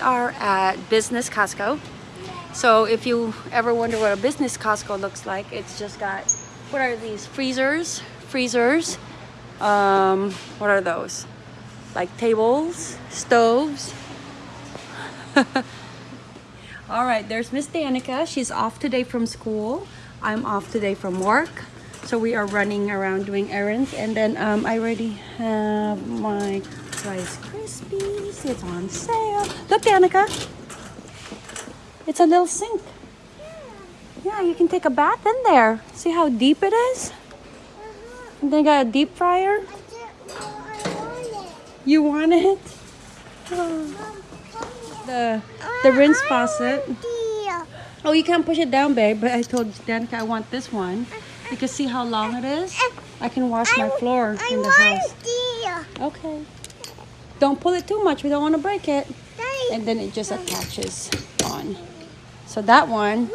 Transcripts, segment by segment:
are at Business Costco. So if you ever wonder what a business Costco looks like, it's just got, what are these, freezers, freezers, um, what are those? Like tables, stoves. All right, there's Miss Danica. She's off today from school. I'm off today from work. So we are running around doing errands. And then um, I already have my Rice Krispies. It's on sale. Look, Danica. It's a little sink. Yeah, you can take a bath in there. See how deep it is? And they got a deep fryer. You want it? The the rinse faucet. Oh, you can't push it down, babe. But I told Danica I want this one. You can see how long it is. I can wash my floor in the house. Okay. Don't pull it too much. We don't want to break it. And then it just attaches on. So that one,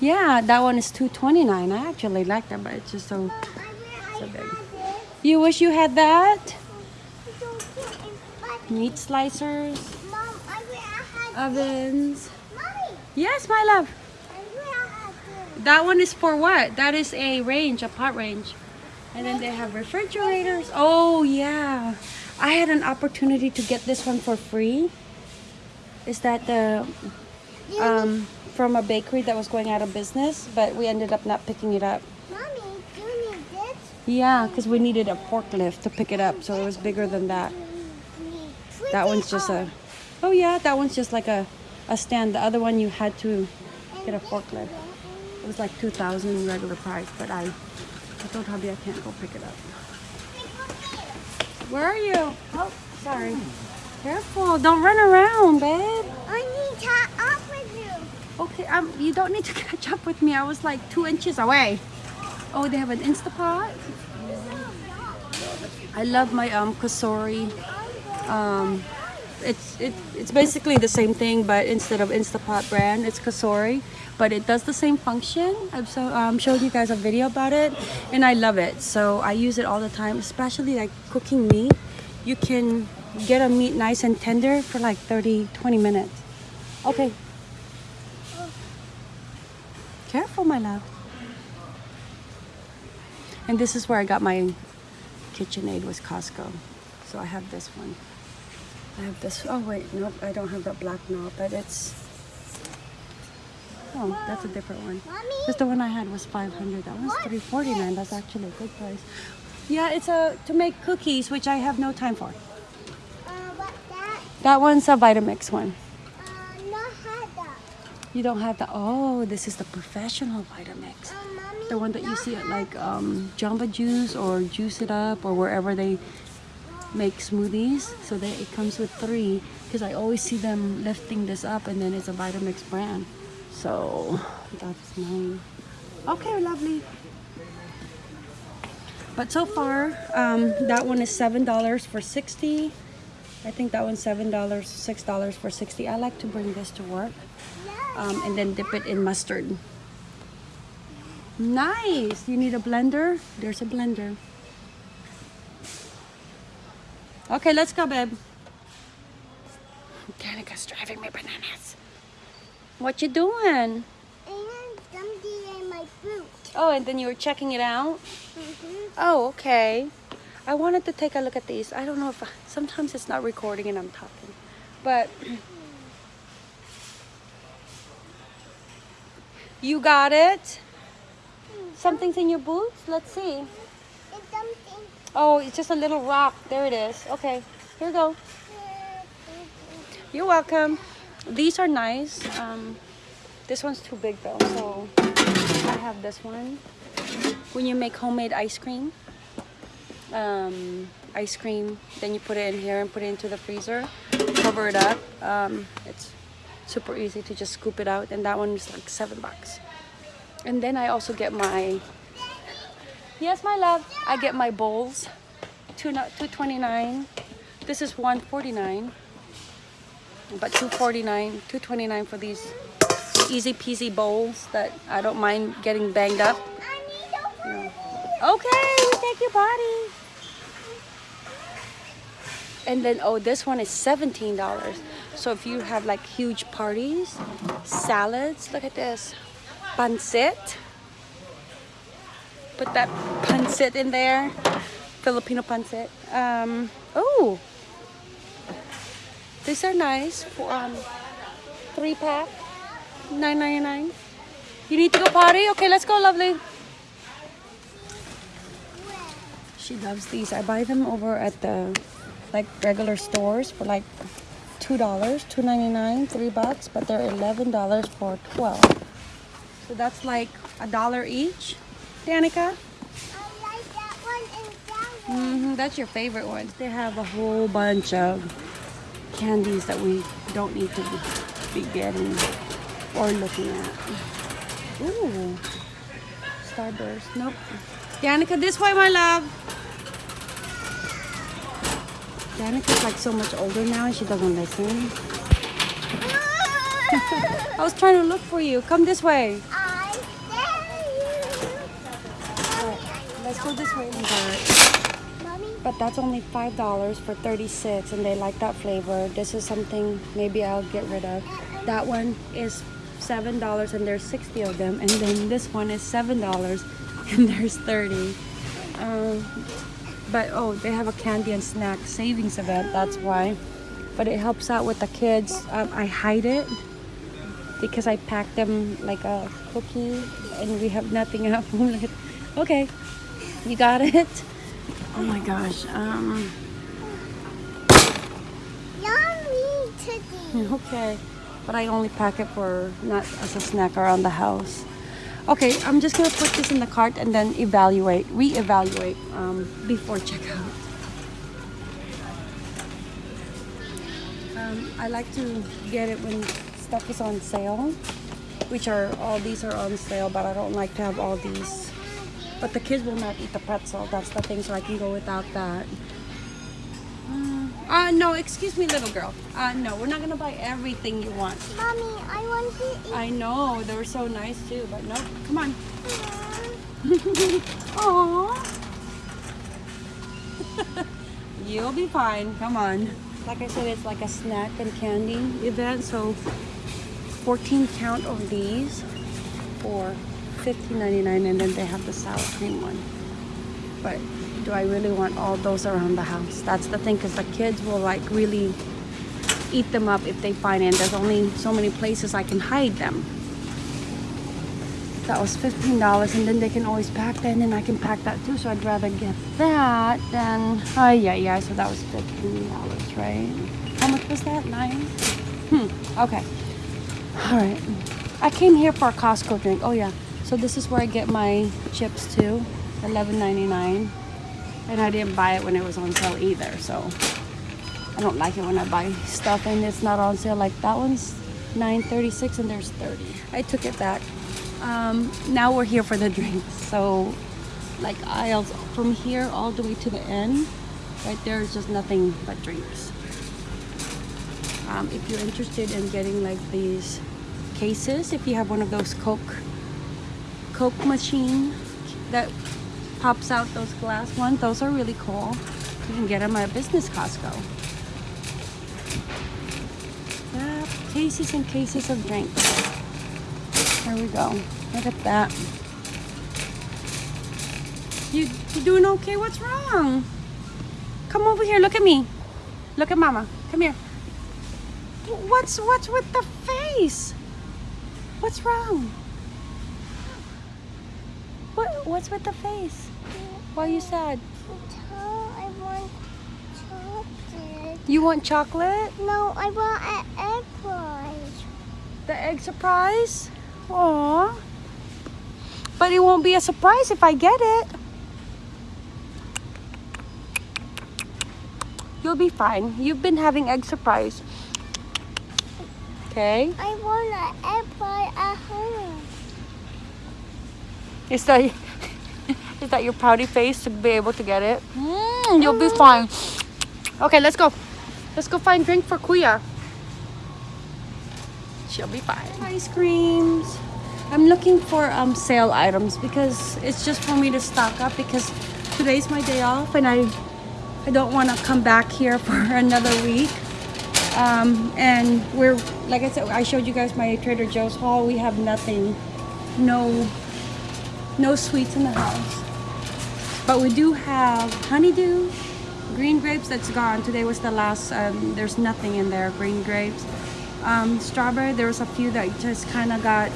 yeah, that one is 229 I actually like that, but it's just so, so big. You wish you had that? Meat slicers, ovens. Yes, my love. That one is for what? That is a range, a pot range. And then they have refrigerators. Oh, yeah. I had an opportunity to get this one for free. Is that the um, from a bakery that was going out of business, but we ended up not picking it up. Mommy, do you need this? Yeah, because we needed a forklift to pick it up, so it was bigger than that. That one's just a, oh yeah, that one's just like a, a stand. The other one you had to get a forklift. It was like 2000 regular price, but I, I told hubby I can't go pick it up. Where are you? Oh, sorry. Careful, don't run around, babe. I need to catch up with you. Okay, um, you don't need to catch up with me. I was like two inches away. Oh, they have an Instapot. I love my um Cosori. Um, it's it, it's basically the same thing, but instead of Instapot brand, it's Cosori. But it does the same function. I've so um, showed you guys a video about it, and I love it. So I use it all the time, especially like cooking meat. You can get a meat nice and tender for like 30, 20 minutes. Okay. Careful, my love. And this is where I got my KitchenAid was Costco. So I have this one. I have this. Oh wait, nope, I don't have that black knob, but it's. Oh, that's a different one. Just the one I had was 500. That one's 349. That's actually a good price. Yeah, it's a to make cookies, which I have no time for. uh, that? That one's a Vitamix one. Uh, not had that. You don't have the. Oh, this is the professional Vitamix. Uh, mommy, The one that you see at like um, Jamba Juice or Juice It Up or wherever they make smoothies. So that it comes with three because I always see them lifting this up and then it's a Vitamix brand. So that's mine. Okay, lovely. But so far, um, that one is seven dollars for sixty. I think that one's seven dollars, six dollars for sixty. I like to bring this to work, um, and then dip it in mustard. Nice. You need a blender? There's a blender. Okay, let's go, babe. Danica's driving me bananas. What you doing? And something in my boot. Oh, and then you were checking it out? Mm-hmm. Oh, okay. I wanted to take a look at these. I don't know if sometimes it's not recording and I'm talking, but you got it. Something's in your boots. Let's see. It's something. Oh, it's just a little rock. There it is. Okay, here you go. You're welcome. These are nice. Um, this one's too big though, so I have this one. When you make homemade ice cream, um, ice cream, then you put it in here and put it into the freezer, cover it up. Um, it's super easy to just scoop it out, and that one is like seven bucks. And then I also get my yes, my love. I get my bowls, two two twenty nine. This is one forty nine but 249 229 for these easy peasy bowls that I don't mind getting banged up okay we take your body and then oh this one is $17 So if you have like huge parties, salads, look at this. Pancit. Put that pancit in there. Filipino pancit. Um, oh, these are nice. For, um, three pack, nine ninety nine. You need to go potty? Okay, let's go, lovely. She loves these. I buy them over at the like regular stores for like two dollars, two ninety nine, three bucks, but they're eleven dollars for twelve. So that's like a dollar each. Danica? I like that one one. Mm-hmm, that's your favorite ones. They have a whole bunch of candies that we don't need to be getting or looking at. Ooh, Starburst. Nope. Danica, this way, my love. Danica's like so much older now and she doesn't listen. I was trying to look for you. Come this way. I dare you. Let's go this way. But that's only five dollars for 36 and they like that flavor. This is something maybe I'll get rid of. That one is seven dollars and there's 60 of them. And then this one is seven dollars and there's 30. Um, but oh, they have a candy and snack savings event. That's why. But it helps out with the kids. Um, I hide it because I pack them like a cookie and we have nothing at home. okay, you got it. Oh my gosh. Um. yummy today. Okay, but I only pack it for not as a snack around the house. Okay, I'm just gonna put this in the cart and then evaluate, re-evaluate um, before checkout. Um, I like to get it when stuff is on sale, which are all these are on sale, but I don't like to have all these. But the kids will not eat the pretzel. That's the thing, so I can go without that. Uh, uh, no, excuse me, little girl. Uh, no, we're not gonna buy everything you want. Mommy, I want to eat. I know, they were so nice too, but no, come on. Aww. You'll be fine, come on. Like I said, it's like a snack and candy event, so 14 count of these for $15.99 and then they have the sour cream one. But do I really want all those around the house? That's the thing, because the kids will like really eat them up if they find it. There's only so many places I can hide them. That was $15 and then they can always pack that and then I can pack that too. So I'd rather get that than, oh yeah, yeah, so that was $15, right? How much was that, nine? Hmm, okay. All right. I came here for a Costco drink. Oh yeah, so this is where I get my chips too, $11.99. And I didn't buy it when it was on sale either, so I don't like it when I buy stuff and it's not on sale. Like that one's 9.36 and there's 30. I took it back. Um, now we're here for the drinks. So like aisles from here all the way to the end, right there is just nothing but drinks. Um, if you're interested in getting like these cases, if you have one of those Coke Coke machine that pops out those glass ones, those are really cool. You can get them at Business Costco. Cases and cases of drinks. There we go. Look at that. You you doing okay? What's wrong? Come over here. Look at me. Look at Mama. Come here. What's what's with the face? What's wrong? What what's with the face? Why are you sad? I want chocolate. You want chocolate? No, I want an egg fries. The egg surprise? Aw. But it won't be a surprise if I get it. You'll be fine. You've been having egg surprise. Okay. I want an egg fry at home. Is that is that your pouty face to be able to get it? Mm, you'll be fine. Okay, let's go. Let's go find drink for Kuya. She'll be fine. Ice creams. I'm looking for um sale items because it's just for me to stock up because today's my day off and I I don't want to come back here for another week. Um, and we're like I said, I showed you guys my Trader Joe's haul. We have nothing, no, no sweets in the house. But we do have honeydew, green grapes that's gone. Today was the last. Um, there's nothing in there. Green grapes, um, strawberry. There was a few that just kind of got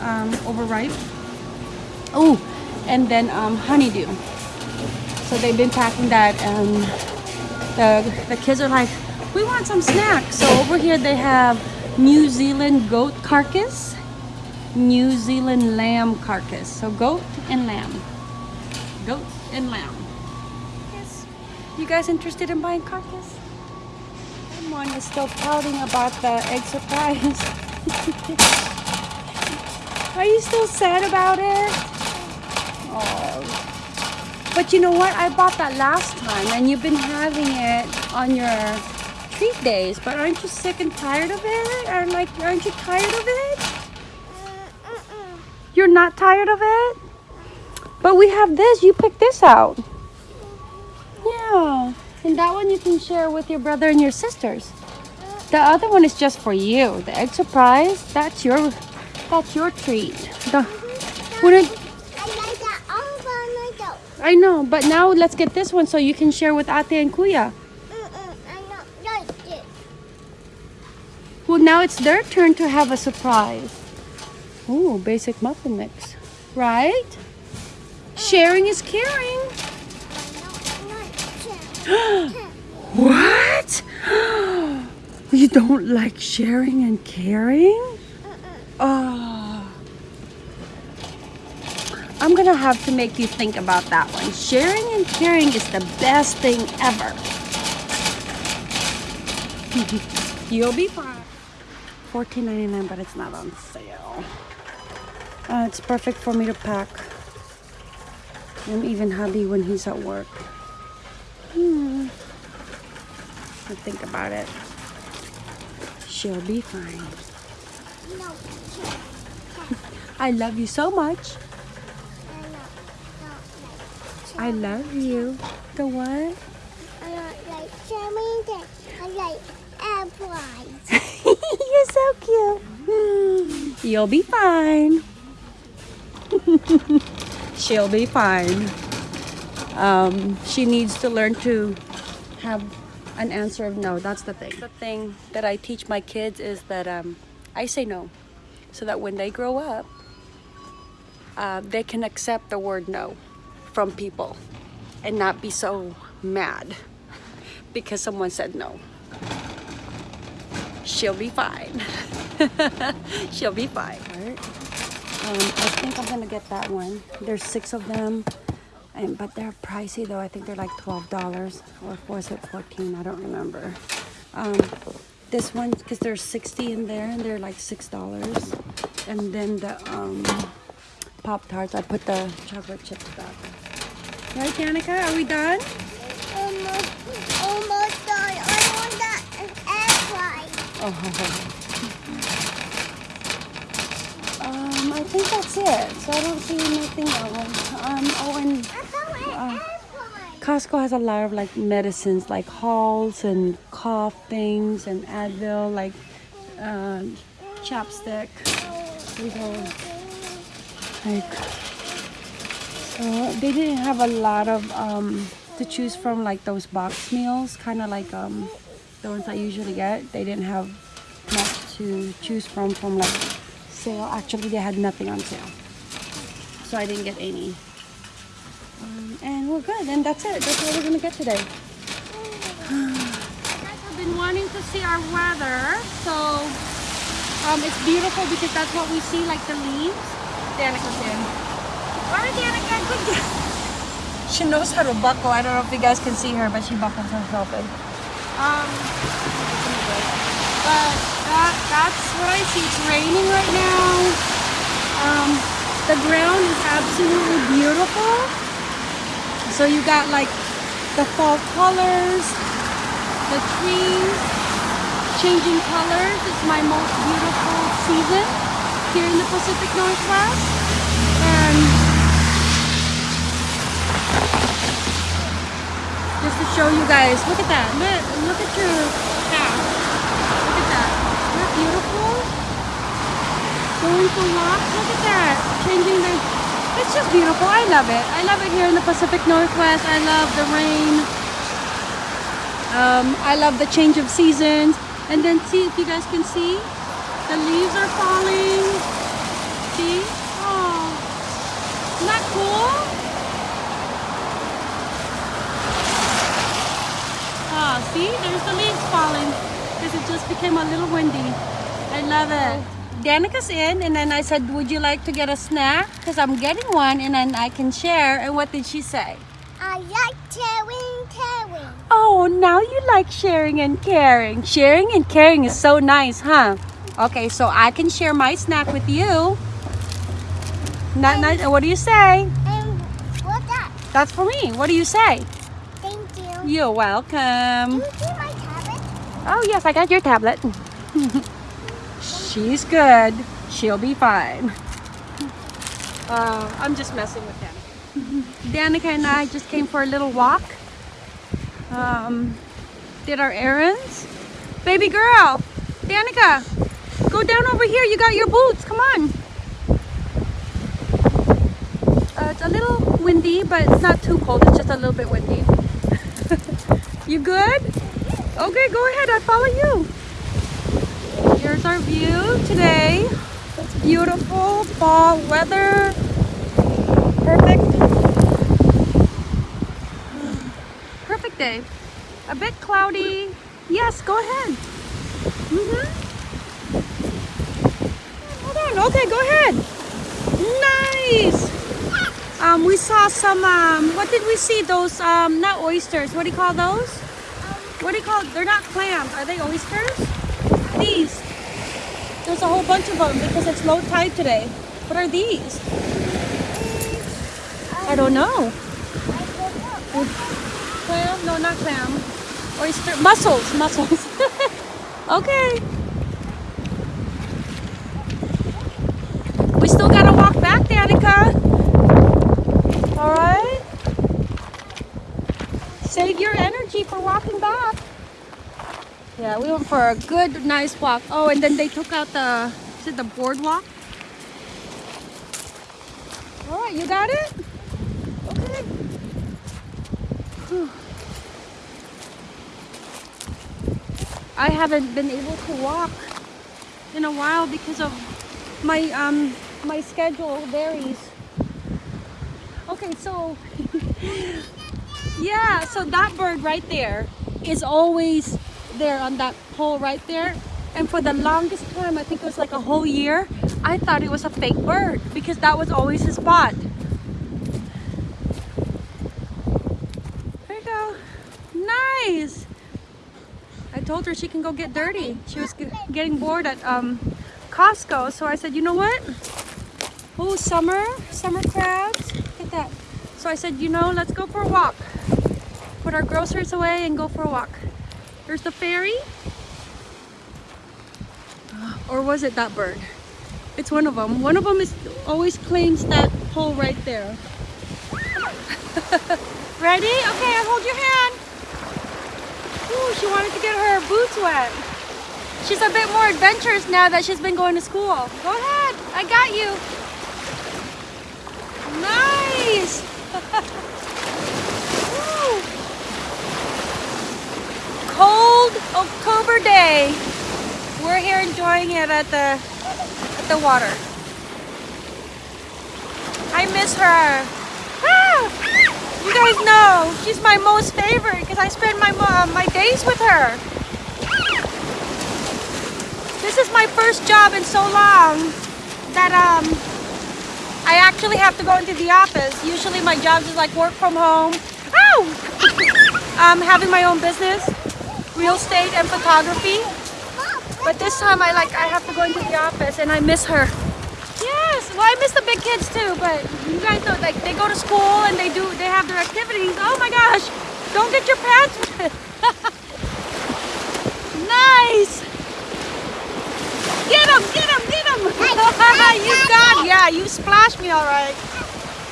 um, overripe. Oh, and then um, honeydew. So they've been packing that, and the the kids are like, we want some snacks. So over here they have New Zealand goat carcass, New Zealand lamb carcass. So goat and lamb, goat and lamb. Yes. You guys interested in buying carcass? Someone is still pouting about the egg surprise. Are you still sad about it? Oh. But you know what? I bought that last time and you've been having it on your treat days. But aren't you sick and tired of it? Or like, aren't you tired of it? Uh, uh-uh. You're not tired of it? But we have this. You pick this out. Yeah. And that one you can share with your brother and your sisters. The other one is just for you. The egg surprise, that's your that's your treat. The, wouldn't, I like that all by myself. I know, but now let's get this one so you can share with Ate and Kuya. Well, now it's their turn to have a surprise. Ooh, basic muffin mix. Right? Sharing is caring. I don't like it. What? You don't like sharing and caring? Oh. I'm gonna have to make you think about that one. Sharing and caring is the best thing ever. You'll be fine. $14.99, but it's not on sale. Uh, it's perfect for me to pack. And even hubby when he's at work. Hmm. I think about it. She'll be fine. I love you so much. I love you. The what? I like cherry. I like apples. You're so cute. You'll be fine. She'll be fine. Um, she needs to learn to have an answer of no. That's the thing. The thing that I teach my kids is that um, I say no, so that when they grow up, uh, they can accept the word no from people and not be so mad because someone said no. She'll be fine. She'll be fine. Um, I think I'm gonna get that one. There's six of them, and but they're pricey though. I think they're like twelve dollars, or was it fourteen? I don't remember. Um, this one because there's sixty in there, and they're like six dollars. And then the um, pop tarts. I put the chocolate chips back. Right, Danica? Are we done? Almost, almost done. I want that apple. Oh. think that's it. So I don't see anything else. Um, oh, and I found an Uh. Costco has a lot of like medicines, like Halls and cough things, and Advil, like uh, chapstick. Like so they didn't have a lot of um, to choose from, like those box meals, kind of like um, the ones I usually get. They didn't have much to choose from from like sale. Actually, they had nothing on sale, so I didn't get any. Um, and we're good. And that's it. That's all we're gonna get today. I've been wanting to see our weather, so um, it's beautiful because that's what we see, like the leaves. Danica's in. Alright, Danica, good. She knows how to buckle. I don't know if you guys can see her, but she buckles herself in. Um, but that, that's what I see. It's raining right now. The ground is absolutely beautiful. So you got like the fall colors, the trees changing colors. It's my most beautiful season here in the Pacific Northwest. And just to show you guys, look at that. Look, look at your hat. look at your path. beautiful? Going for walks. Look at that. Changing the. It's just beautiful. I love it. I love it here in the Pacific Northwest. I love the rain. Um, I love the change of seasons. And then see if you guys can see. The leaves are falling. See? Oh. Isn't that cool? Ah, see? There's the leaves falling. Because it just became a little windy. I love it. Danica's in and then I said, would you like to get a snack? Because I'm getting one and then I can share. And what did she say? I like sharing caring. Oh, now you like sharing and caring. Sharing and caring is so nice, huh? Okay, so I can share my snack with you. Not, not, what do you say? And what's that? That's for me. What do you say? Thank you. You're welcome. Do you see my tablet? Oh, yes, I got your tablet. She's good. She'll be fine. Uh, I'm just messing with Danica. Danica and I just came for a little walk. Um, did our errands. Baby girl, Danica, go down over here. You got your boots. Come on. Uh, it's a little windy, but it's not too cold. It's just a little bit windy. you good? Okay, go ahead. I follow you. Our view today. It's beautiful fall weather. Perfect. Perfect day. A bit cloudy. Yes, go ahead. Mm-hmm. Hold on. Okay, go ahead. Nice. Um, we saw some. Um, what did we see? Those um, not oysters. What do you call those? What do you call? They're not clams. Are they oysters? These. There's a whole bunch of them because it's low tide today. What are these? I don't know. Clam? No, not clam. Oyster. Mussels. Mussels. okay. We still gotta walk back, Danica. All right. Save your energy for walking back. Yeah, we went for a good, nice walk. Oh, and then they took out the, is it the boardwalk? All right, you got it? Okay. Whew. I haven't been able to walk in a while because of my um my schedule varies. Okay, so yeah, so that bird right there is always there on that pole right there. And for the longest time, I think it was like a whole year, I thought it was a fake bird because that was always his spot. There you go. Nice. I told her she can go get dirty. She was getting bored at um, Costco. So I said, you know what? Oh, summer, summer crabs. At that. So I said, you know, let's go for a walk. Put our groceries away and go for a walk. There's the ferry. Uh, or was it that bird? It's one of them. One of them is always claims that pole right there. Ready? Okay, I hold your hand. Ooh, she wanted to get her boots wet. She's a bit more adventurous now that she's been going to school. Go ahead. I got you. Nice. Woo. Cold October day. We're here enjoying it at the at the water. I miss her. Ah! You guys know she's my most favorite because I spend my mo- my days with her. This is my first job in so long that um I actually have to go into the office. Usually my job is like work from home. Ow! um, having my own business, real estate and photography. But this time I like I have to go into the office and I miss her. Yes, well I miss the big kids too, but you guys know like they go to school and they do they have their activities. Oh my gosh, don't get your pants wet. nice. Get him, get him, get him. you got, yeah, you splashed me all right.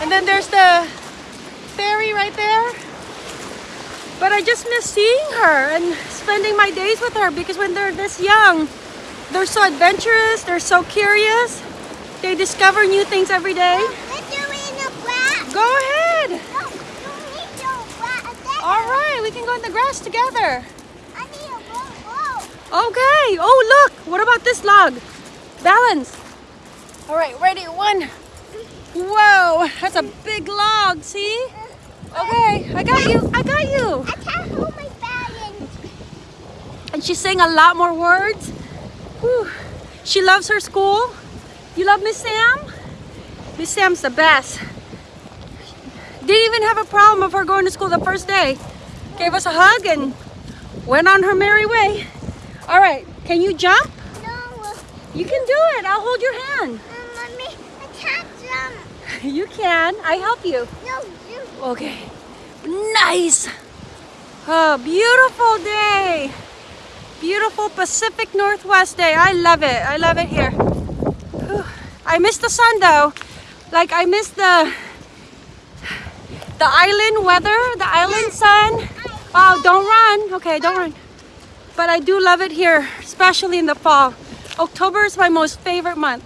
And then there's the ferry right there. But I just miss seeing her and spending my days with her because when they're this young, they're so adventurous. They're so curious. They discover new things every day. Let's do it in the grass. Go ahead. No, you need to grass. All right, we can go in the grass together. I need a roll. Oh. Okay. Oh, look. What about this log? Balance. All right, ready? One. Whoa, that's a big log. See? Uh-huh. Okay, I got you. I got you. I can't hold my balance. And she's saying a lot more words. Whew. She loves her school. You love Miss Sam? Miss Sam's the best. Didn't even have a problem of her going to school the first day. Gave us a hug and went on her merry way. All right, can you jump? No, You can do it. I'll hold your hand. mommy, I can't jump. You can. I help you. No, you. Okay. Nice. Oh, beautiful day. Beautiful Pacific Northwest day. I love it. I love it here. Whew. I miss the sun though. Like I miss the the island weather, the island sun. Oh, don't run. Okay, don't run. But I do love it here, especially in the fall. October is my most favorite month.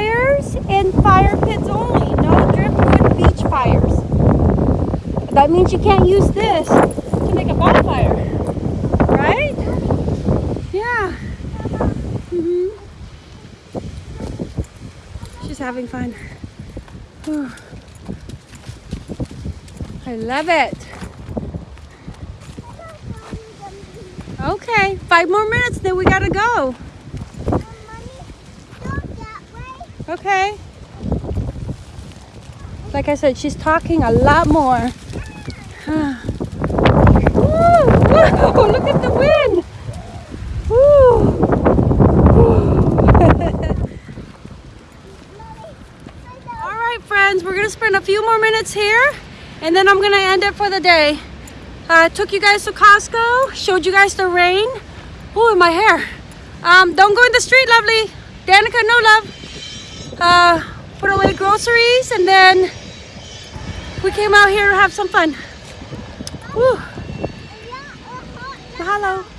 Fires and fire pits only, no driftwood beach fires. That means you can't use this to make a bonfire, right? Yeah. hmm She's having fun. I love it. Okay, five more minutes, then we gotta go. Mommy, go that way. Okay. Like I said, she's talking a lot more. Woo! Look at the wind. All right, friends, we're gonna spend a few more minutes here, and then I'm gonna end it for the day. Uh, took you guys to Costco, showed you guys the rain. Ooh, my hair. Um, don't go in the street, lovely. Danica, no love uh, put away groceries and then we came out here to have some fun. Woo. Mahalo.